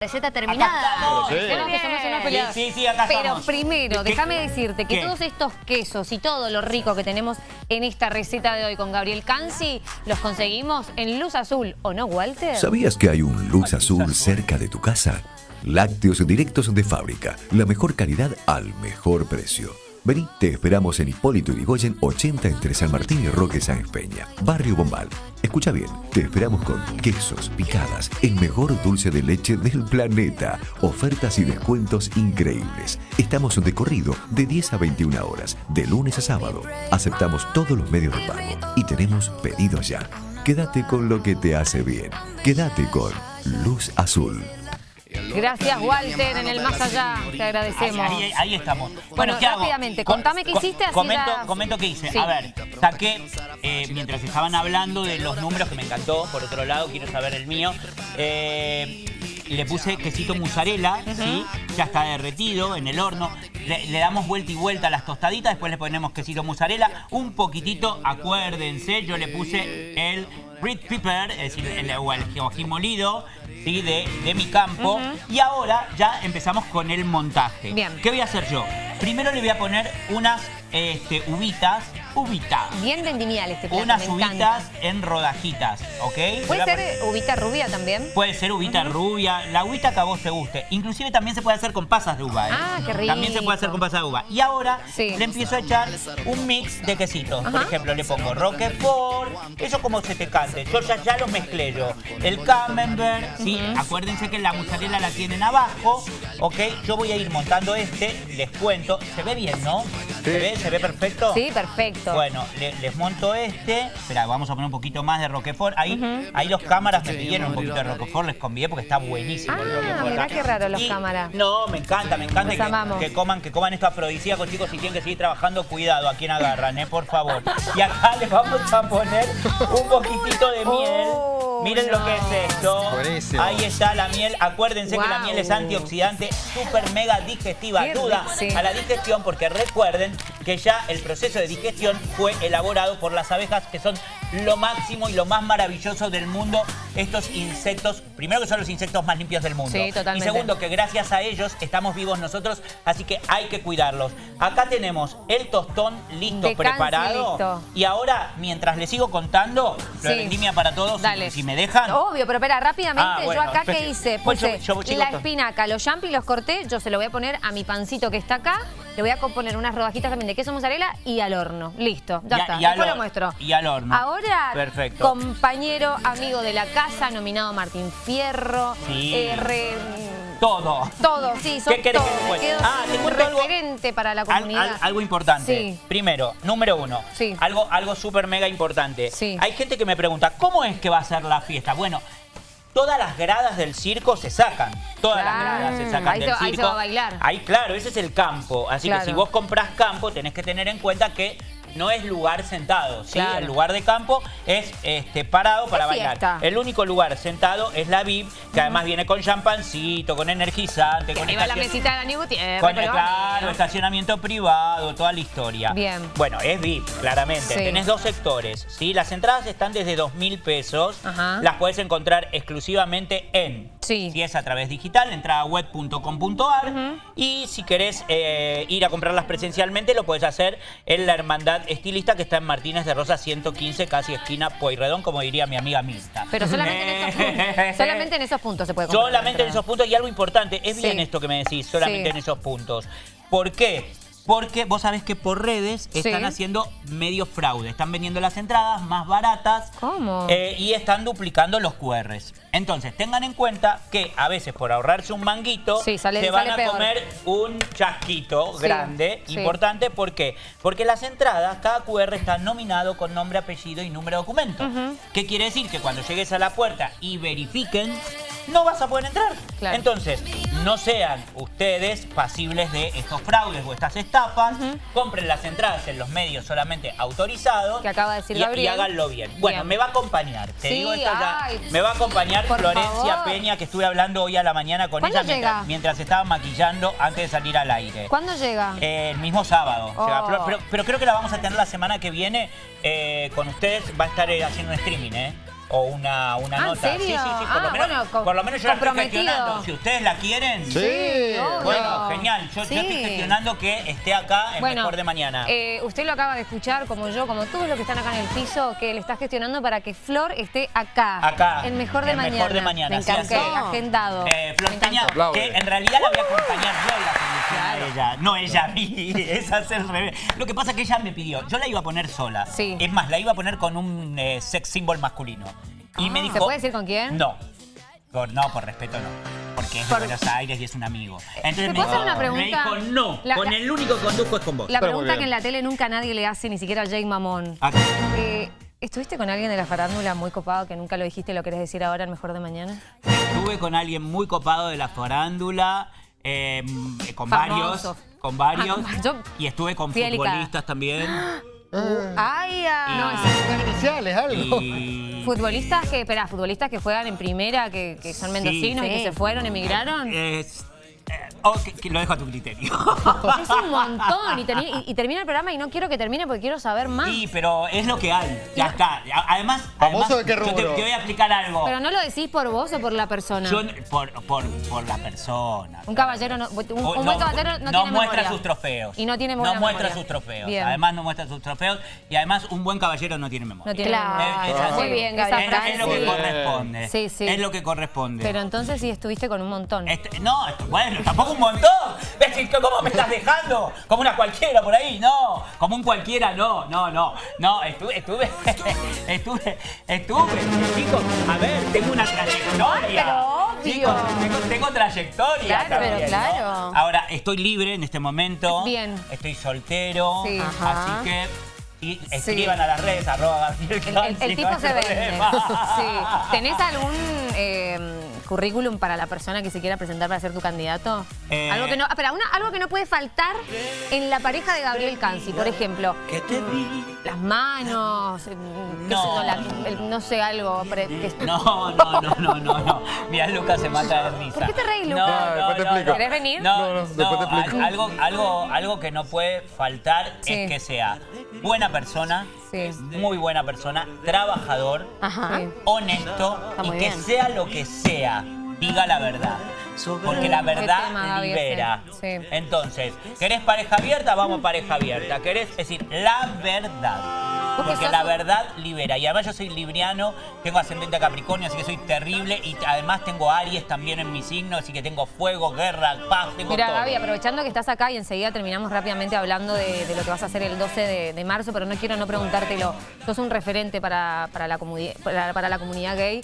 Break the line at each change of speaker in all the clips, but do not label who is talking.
receta terminada.
Sí, sí, acá
Pero
estamos.
primero,
¿Qué-
déjame decirte que
qué?
todos estos quesos y todo lo rico que tenemos en esta receta de hoy con Gabriel Cansi, los conseguimos en Luz Azul, ¿o no, Walter?
¿Sabías que hay un luz azul cerca de tu casa? Lácteos directos de fábrica, la mejor calidad al mejor precio. Vení, te esperamos en Hipólito Yrigoyen 80 entre San Martín y Roque Sáenz Peña, Barrio Bombal. Escucha bien, te esperamos con quesos, picadas, el mejor dulce de leche del planeta, ofertas y descuentos increíbles. Estamos de corrido de 10 a 21 horas, de lunes a sábado. Aceptamos todos los medios de pago y tenemos pedidos ya. Quédate con lo que te hace bien. Quédate con Luz Azul.
Gracias, Walter, en el más allá. Te agradecemos.
ahí- ahí estamos.
Bueno,
¿qué hago?
rápidamente,
Co-
contame qué hiciste, así
Comento, qué hice.
Sí.
A ver, saqué, eh, mientras estaban hablando de los números que me encantó, por otro lado, quiero saber el mío. eh, le puse quesito mozzarella, ¿sí? Ya está derretido en el horno. Le, le damos vuelta y vuelta a las tostaditas, después le ponemos quesito mozzarella. Un poquitito, acuérdense, yo le puse el red pepper, es decir, el, el molido, ¿sí? De, de mi campo. Y ahora ya empezamos con el montaje.
Bien.
¿Qué voy a hacer yo? Primero le voy a poner unas este, uvitas, uvitas.
Bien vendimial este plato,
Unas
me encanta.
uvitas en rodajitas, ¿ok?
¿Puede ser eh, uvita rubia también?
Puede ser uvita rubia, la uvita que a vos te guste. Inclusive también se puede hacer con pasas de uva, ¿eh?
Ah, qué rico.
También se puede hacer con pasas de uva. Y ahora
Sí.
le empiezo a echar un mix de quesitos. Por ejemplo, le pongo Roquefort, eso como se te cante. Yo ya, ya los mezclé yo. El Camembert, ¿sí? Acuérdense que la mozzarella la tienen abajo, ¿ok? Yo voy a ir montando este, les cuento. ¿Se ve bien, no? ¿Se ve? ¿Se ve perfecto?
Sí, perfecto.
Bueno, le- les monto este. Espera, vamos a poner un poquito más de Roquefort. Ahí, ahí los cámaras me pidieron un poquito de Roquefort, les convié porque está buenísimo el
Ah,
Roquefort.
mirá
acá.
qué raro los
Y-
cámaras.
No, me encanta, me encanta
Los
que,
amamos.
que coman, que coman esto afrodisíaco, chicos, si tienen que seguir trabajando, cuidado a quien agarran, eh, por favor. Y acá les vamos a poner un poquitito de miel. Miren lo que es esto.
Buenísimo.
Ahí está la miel. Acuérdense que la miel es antioxidante, súper mega digestiva.
Qué
Ayuda
sí.
a la digestión porque recuerden que ya el proceso de digestión fue elaborado por las abejas que son lo máximo y lo más maravilloso del mundo. Estos insectos, primero que son los insectos más limpios del mundo.
Sí, totalmente.
Y segundo que gracias a ellos estamos vivos nosotros, así que hay que cuidarlos. Acá tenemos el tostón listo,
De
preparado.
listo.
Y ahora, mientras les sigo contando, lo
Sí.
vendimia para todos,
Dale.
si me dejan.
Obvio, pero espera, rápidamente,
Ah, bueno,
yo acá
espere.
qué hice,
Pues yo-
la espinaca, los champi los corté, yo se lo voy a poner a mi pancito que está acá, le voy a poner unas rodajitas también de queso mozzarella y al horno. Listo, ya
Y
está,
y
después lo muestro.
y al horno.
Ahora,
Perfecto.
compañero, amigo de la casa, nominado Martín Fierro,
Sí.
eh, re-
Todo.
todo, sí, sos
¿Qué querés
todo,
que te Ah, te
sin
cuento algo-
referente para la comunidad.
al- algo importante.
Sí.
Primero, número uno.
Sí.
Algo, algo súper mega importante.
Sí.
Hay gente que me pregunta, ¿cómo es que va a ser la fiesta? Bueno, todas las gradas del circo se sacan. Todas
Claro.
las gradas se sacan
Ahí
del
se- ahí se
circo.
va a bailar.
Ahí, claro, ese es el campo. Así
Claro.
que si vos comprás campo, tenés que tener en cuenta que no es lugar sentado, ¿sí?
Claro.
El lugar de campo es este, parado para bailar.
fiesta.
El único lugar sentado es la VIP, que además viene con champancito, con energizante,
Que
con
arriba la mesita de Dani Gutiérrez.
con,
pero
claro, estacionamiento privado, toda la historia.
Bien.
Bueno, es VIP, claramente.
Sí.
Tenés dos sectores, ¿sí? Las entradas están desde 2 mil pesos.
Ajá.
Las puedes encontrar exclusivamente en...
Sí.
Si es a través digital, entradaweb.com.ar. Y si querés eh, ir a comprarlas presencialmente, lo puedes hacer en la Hermandad Estilista, que está en Martínez de Rosa 115, casi esquina Pueyrredón, como diría mi amiga Mirta.
Pero solamente en, esos puntos, solamente en esos puntos se puede comprar.
Solamente en esos puntos. Y algo importante, es
Sí.
bien esto que me decís, solamente
Sí.
en esos puntos. ¿Por qué? Porque vos sabés que por redes están
Sí.
haciendo medio fraude. Están vendiendo las entradas más baratas.
¿Cómo?
eh, y están duplicando los QRs. Entonces, tengan en cuenta que a veces por ahorrarse un manguito,
Sí, sale-
se van
sale
a
peor.
comer un chasquito
Sí,
grande, importante. ¿Por qué? Porque las entradas, cada QR está nominado con nombre, apellido y número de documento. ¿Qué quiere decir? Que cuando llegues a la puerta y verifiquen, no vas a poder entrar.
Claro.
Entonces, no sean ustedes pasibles de estos fraudes o estas estafas. Compren las entradas en los medios solamente autorizados.
Que acaba de decir
y,
Gabriel.
y háganlo bien. Bueno,
Bien.
me va a acompañar. Te
Sí,
digo esto ya. Me va a acompañar Florencia
favor.
Peña, que estuve hablando hoy a la mañana con
¿Cuándo
ella mientras, mientras estaba maquillando antes de salir al aire.
¿Cuándo llega?
Eh, el mismo sábado.
Oh.
llega pero, pero creo que la vamos a tener la semana que viene eh, con ustedes. Va a estar eh, haciendo un streaming, ¿eh? O una, una
Ah, ¿en
nota.
serio?
Sí, sí, sí, por,
Ah,
lo menos,
bueno, co-
por lo menos yo la estoy gestionando. Si ustedes la quieren,
Sí.
obvio.
bueno, genial. Yo, yo
Sí.
estoy gestionando que esté acá en
Bueno,
Mejor de Mañana.
eh, usted lo acaba de escuchar, como yo, como todos los que están acá en el piso, que le está gestionando para que Flor esté acá.
Acá.
En Mejor de
en
Mañana.
Mejor de Mañana.
Me
es.
Agendado.
Eh, Flor Peña, que en realidad la voy a acompañar yo en la conducción a ella, no ella a mí, es hacer el revés. Lo que pasa es que ella me pidió, yo la iba a poner sola.
Sí.
Es más, la iba a poner con un eh, sex symbol masculino. Y me
Ah.
dijo...
¿Se puede decir con quién?
No. Por- no, por respeto no. Porque es de
Por-
Buenos Aires y es un amigo. Entonces
¿te
me
puedo hacer
dijo,
una
me
pregunta?
dijo, no,
La-
con
la-
el único que conduzco es con vos.
La pregunta que en la tele nunca nadie le hace, ni siquiera a Jake Mamón.
Acá.
Eh, ¿Estuviste con alguien de la farándula muy copado que nunca lo dijiste y lo querés decir ahora en Mejor de Mañana?
Estuve con alguien muy copado de la farándula, eh, con
Famoso.
varios, con varios,
Ah, yo-
y estuve con futbolistas también.
¡Ay! ah.
Las iniciales, algo.
Y...
Futbolistas que, espera, futbolistas que juegan en primera, que, que son mendocinos y que se fueron, emigraron.
Es- eh, oh, que- que lo dejo a tu criterio.
Es un montón. Y, termi- y- y termina el programa y no quiero que termine porque quiero saber más.
Sí, pero es lo que hay. Ya está. A- Además,
¿Famoso
además,
de qué
yo te,
rubro?
te voy a explicar algo.
Pero no lo decís por vos o por la persona.
Yo- por, por, por la persona.
Un caballero no, un, un
O-
buen caballero no, tiene
muestra
memoria.
sus trofeos.
Y no tiene
No
buena
muestra
memoria.
sus trofeos.
Bien.
Además no muestra sus trofeos. Y además un buen caballero no tiene memoria.
No tiene
Claro.
memoria.
Es- es así.
Muy bien,
Esa
Gabriel.
Es,
frase-
es lo que corresponde.
Sí, sí.
Es lo que corresponde.
Pero entonces sí estuviste con un montón.
Este- no, esto- bueno, tampoco un montón. ¿Ves cómo me estás dejando? Como una cualquiera por ahí, no. Como un cualquiera, no, no, no. No, estuve, estuve, estuve, estuve. Chicos, a ver, tengo una trayectoria.
pero obvio.
Chicos, tengo, tengo trayectoria.
Claro,
también,
pero
¿no?
claro.
Ahora, estoy libre en este momento.
Bien.
Estoy soltero.
Sí.
Así que. Y escriban a las redes, arroba Gabriel
El, el- el
Cansi,
tipo
no
se vende. Sí. ¿Tenés algún eh, currículum para la persona que se quiera presentar para ser tu candidato?
Eh.
Algo que no, espera, una- algo que no puede faltar en la pareja de Gabriel Cansi, por ejemplo. Las manos, eh, qué
No.
sé yo, la- el- no sé, algo. pre- que-
No, no, no, no, no, no. Mira, Lucas se mata de risa.
¿Por qué te reís,
No,
Lucas?
no,
Ah, después te
no,
explico.
no.
¿Querés venir?
No,
No, no,
no,
después te explico.
al- algo, algo, algo que no puede faltar
Sí.
es que sea buena persona,
Sí.
muy buena persona, trabajador,
Ajá.
Honesto y que
bien.
sea lo que sea, diga la verdad. Porque la verdad
tema,
libera.
Sí.
Entonces, ¿querés pareja abierta? Vamos pareja abierta. ¿Querés? Es decir, la verdad.
Porque
la verdad libera. Y además yo soy libriano, tengo ascendente a Capricornio, así que soy terrible. Y además tengo Aries también en mi signo, así que tengo fuego, guerra, paz, tengo
Mira,
todo.
Gaby, aprovechando que estás acá y enseguida terminamos rápidamente hablando de, de lo que vas a hacer el 12 de, de marzo, pero no quiero no preguntártelo. Sos un referente para, para la, para, para la comunidad gay.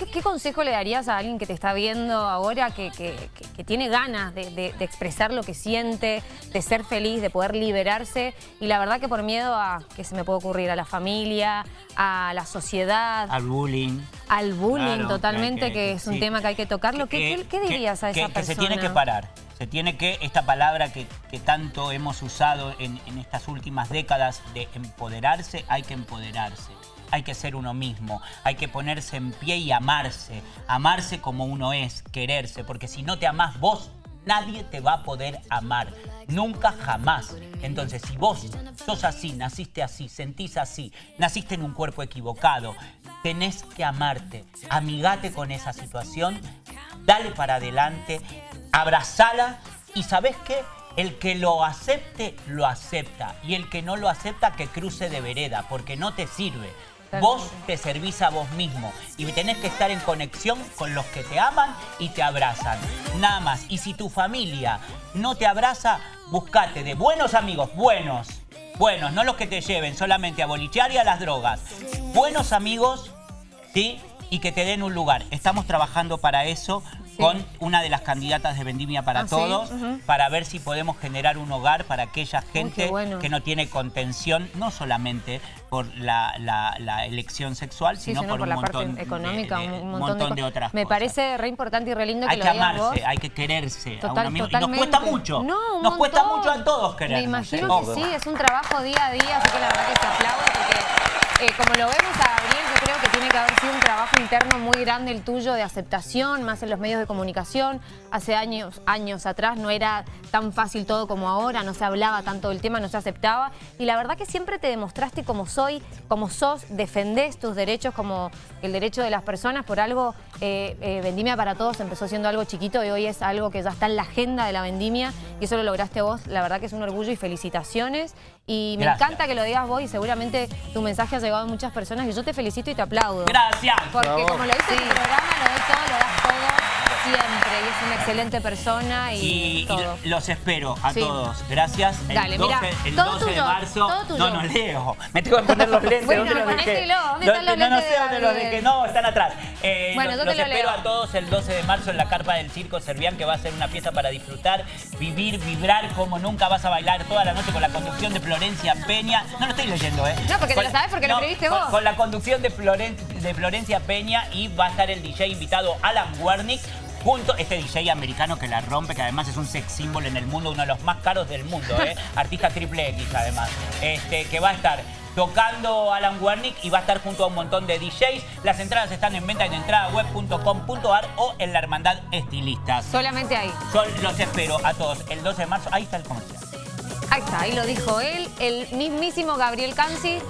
¿Qué, qué consejo le darías a alguien que te está viendo ahora, que, que- que- que tiene ganas de, de- de expresar lo que siente, de ser feliz, de poder liberarse? Y la verdad que por miedo a, que se me puede ocurrir, a la familia, a la sociedad,
Al bullying.
al bullying
Claro,
totalmente, que, es un
sí.
tema que hay que tocarlo. ¿Qué, dirías a esa persona?
Que se tiene que parar. Se tiene que, esta palabra que, que tanto hemos usado en, en estas últimas décadas de empoderarse, hay que empoderarse. Hay que ser uno mismo, hay que ponerse en pie y amarse. Amarse como uno es, quererse, porque si no te amás vos, nadie te va a poder amar. Nunca jamás. Entonces, si vos sos así, naciste así, sentís así, naciste en un cuerpo equivocado, tenés que amarte. Amigate con esa situación, dale para adelante, abrazala y ¿sabés qué? El que lo acepte, lo acepta. Y el que no lo acepta, que cruce de vereda, porque no te sirve. Vos te servís a vos mismo y tenés que estar en conexión con los que te aman y te abrazan. Nada más. Y si tu familia no te abraza, buscate de buenos amigos, buenos, buenos, no los que te lleven solamente a bolichear y a las drogas. Buenos amigos, ¿sí? Y que te den un lugar. Estamos trabajando para eso con una de las candidatas de Vendimia para
Ah, ¿sí?
Todos, para ver si podemos generar un hogar para aquella gente
bueno.
que no tiene contención, no solamente por la, la- la elección sexual,
Sí,
sino,
sino
por,
por
un
la
montón,
parte económica,
de, de-
un montón,
de
co-
otras
Me
cosas.
parece re importante y re lindo que
Hay
lo
que amarse,
vos.
hay que quererse a uno mismo. Y nos cuesta mucho.
No, un
nos cuesta mucho a todos querernos.
Me imagino
¿eh?
que sí, es un trabajo día a día, así que la verdad que se aplaude porque eh, como lo vemos a creo que tiene que haber sido un trabajo interno muy grande el tuyo de aceptación, más en los medios de comunicación. Hace años, años atrás no era tan fácil todo como ahora, no se hablaba tanto del tema, no se aceptaba. Y la verdad que siempre te demostraste como soy, como sos, defendés tus derechos como el derecho de las personas. Por algo, eh, eh, Vendimia para Todos empezó siendo algo chiquito y hoy es algo que ya está en la agenda de la Vendimia y eso lo lograste vos. La verdad que es un orgullo y felicitaciones. Y me
Gracias.
encanta que lo digas vos y seguramente tu mensaje ha llegado a muchas personas y yo te felicito y te aplaudo.
Gracias.
Porque
Bravo.
como lo dice el programa, lo doy todo, lo das todo siempre. Y es una excelente persona y,
Y, y
todo.
los espero a
Sí.
todos. Gracias. El
Dale,
12,
mira,
el
todo
12 de marzo. No, no leo. Me tengo que poner los lentes.
Bueno,
¿Dónde los dejé?
¿Dónde
No,
están los
no, no sé
de
dónde los dejé. No, están atrás. Eh,
Bueno,
los,
yo te
los
lo
espero
leo.
a todos el 12 de marzo en la carpa del Circo Servián, que va a ser una fiesta para disfrutar, vivir, vibrar como nunca. Vas a bailar toda la noche con la conducción de Florencia Peña. No lo estoy leyendo, ¿eh?
No, porque te
Con-
lo sabes porque lo escribiste
con-
vos.
Con la conducción de, Floren- de Florencia Peña y va a estar el DJ invitado Alan Wernick. Junto, este DJ americano que la rompe, que además es un sex symbol en el mundo, uno de los más caros del mundo, ¿eh? artista triple X además, este, que va a estar tocando Alan Wernick y va a estar junto a un montón de DJs. Las entradas están en venta en entradaweb.com.ar o en la Hermandad Estilistas.
Solamente ahí.
Yo los espero a todos el 12 de marzo. Ahí está el comercial.
Ahí está, ahí lo dijo él, el mismísimo Gabriel Canci.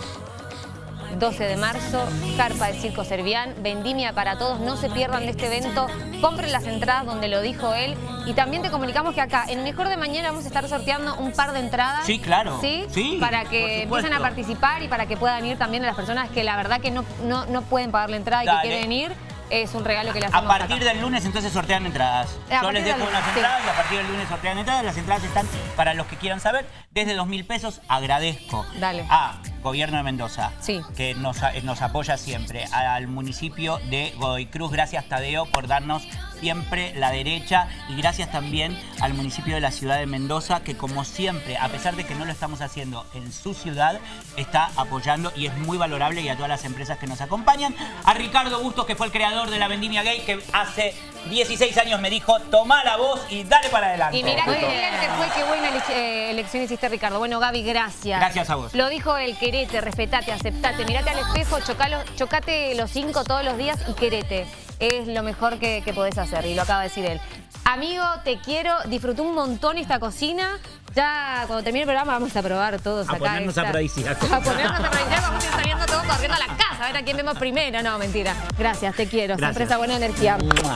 12 de marzo, Carpa de Circo Servián, Vendimia para todos, no se pierdan de este evento, compren las entradas donde lo dijo él y también te comunicamos que acá en Mejor de Mañana vamos a estar sorteando un par de entradas.
Sí, claro.
¿Sí?
Sí,
Para que empiecen a participar y para que puedan ir también a las personas que la verdad que no, no, no pueden pagar la entrada y
Dale.
que quieren ir. Es un regalo que le
A
hacemos
partir
acá.
del lunes entonces sortean entradas.
Eh, a
Yo les
partir
dejo unas
sí.
entradas y a partir del lunes sortean entradas. Las entradas están para los que quieran saber. Desde dos mil pesos agradezco
Dale.
a Gobierno de Mendoza,
Sí.
que nos, a- nos apoya siempre, al municipio de Godoy Cruz. Gracias Tadeo por darnos siempre la derecha y gracias también al municipio de la ciudad de Mendoza que como siempre, a pesar de que no lo estamos haciendo en su ciudad, está apoyando y es muy valorable y a todas las empresas que nos acompañan. A Ricardo Bustos, que fue el creador de la Vendimia Gay, que hace 16 años me dijo, toma la voz y dale para adelante.
Y mira qué
bien
que fue, qué buena ele- eh, elección hiciste, Ricardo. Bueno, Gaby, gracias.
Gracias a vos.
Lo dijo él, querete, respetate, aceptate, mirate al espejo, chocalo, chocate los cinco todos los días y querete. Es lo mejor que, que podés hacer, y lo acaba de decir él. Amigo, te quiero, disfruté un montón esta cocina. Ya cuando termine el programa vamos a probar todos
A
acá.
ponernos
esta-
afrodisíacos.
A ponernos afrodisíacos, vamos a ir saliendo todos corriendo a la casa, a ver a quién vemos primero. No, mentira. Gracias, te quiero. Siempre
Gracias.
esa buena energía.
Mua.